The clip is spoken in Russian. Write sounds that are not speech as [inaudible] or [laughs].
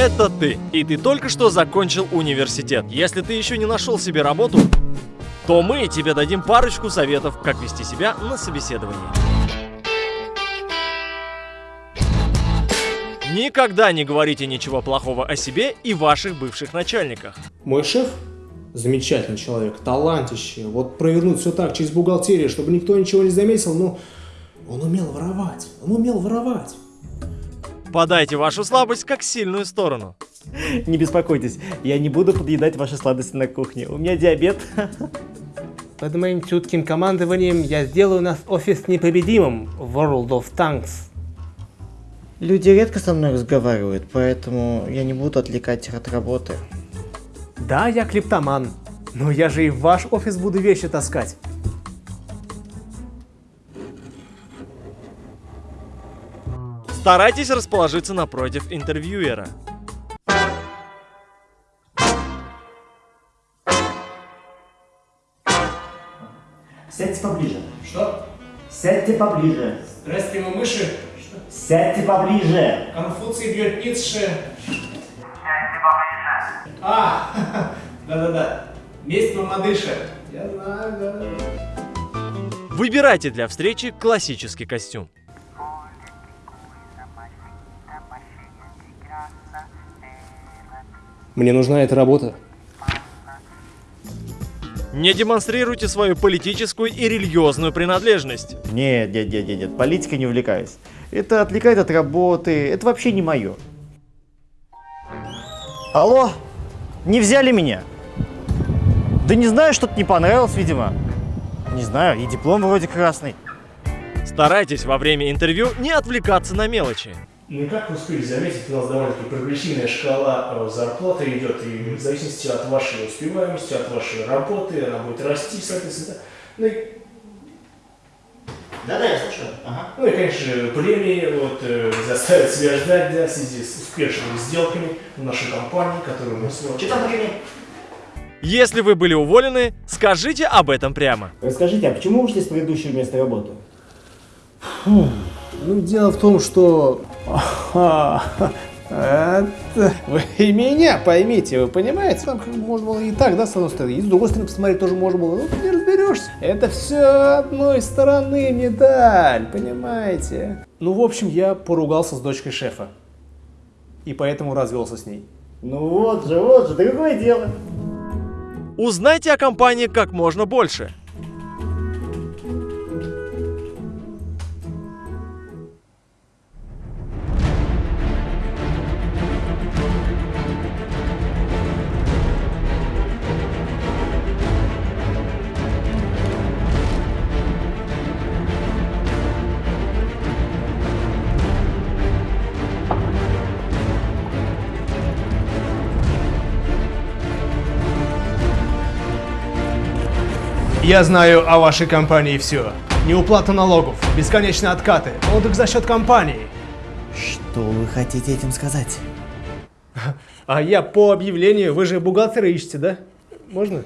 это ты. И ты только что закончил университет. Если ты еще не нашел себе работу, то мы тебе дадим парочку советов, как вести себя на собеседовании. Никогда не говорите ничего плохого о себе и ваших бывших начальниках. Мой шеф замечательный человек, талантище. Вот провернуть все так через бухгалтерию, чтобы никто ничего не заметил, но он умел воровать. Он умел воровать. Подайте вашу слабость как сильную сторону. Не беспокойтесь, я не буду подъедать ваши сладости на кухне. У меня диабет. Под моим чутким командованием я сделаю наш офис непобедимым в World of Tanks. Люди редко со мной разговаривают, поэтому я не буду отвлекать их от работы. Да, я клептоман, но я же и в ваш офис буду вещи таскать. Старайтесь расположиться напротив интервьюера. Сядьте поближе. Что? Сядьте поближе. Здравствуйте, мы мыши. Сядьте поближе. Конфуций бьет Ницше. А, [laughs] да-да-да. Месть мамадыша. Я знаю, да. Выбирайте для встречи классический костюм. Мне нужна эта работа. Не демонстрируйте свою политическую и религиозную принадлежность. Нет, нет, нет, нет, нет, политикой не увлекаюсь. Это отвлекает от работы, это вообще не мое. Алло, не взяли меня? Да не знаю, что-то не понравилось, видимо. Не знаю, и диплом вроде красный. Старайтесь во время интервью не отвлекаться на мелочи. Ну и как вы успели заметить, у нас довольно-таки прогрессивная шкала э, зарплаты идет, и в зависимости от вашей успеваемости, от вашей работы, она будет расти, соответственно. Ну и, Да-да, я слушаю. Ага. ну и конечно, премии вот, э, заставят себя ждать, да, в связи с успешными сделками в нашей компании, которую мы с вами... Что там премия? Если вы были уволены, скажите об этом прямо. Расскажите, а почему ушли с предыдущего места работы? Ну, дело в том, что... Это... Вы и меня поймите, вы понимаете? Там как бы можно было и так, да, с одной стороны. И с другой стороны посмотреть тоже можно было. Ну, ты не разберешься. Это все одной стороны медаль, понимаете? Ну, в общем, я поругался с дочкой шефа. И поэтому развелся с ней. Ну вот же, вот же, да какое дело? Узнайте о компании как можно больше. Я знаю о вашей компании все. Неуплата налогов, бесконечные откаты, отдых за счет компании. Что вы хотите этим сказать? А я по объявлению, вы же бухгалтера ищете, да? Можно?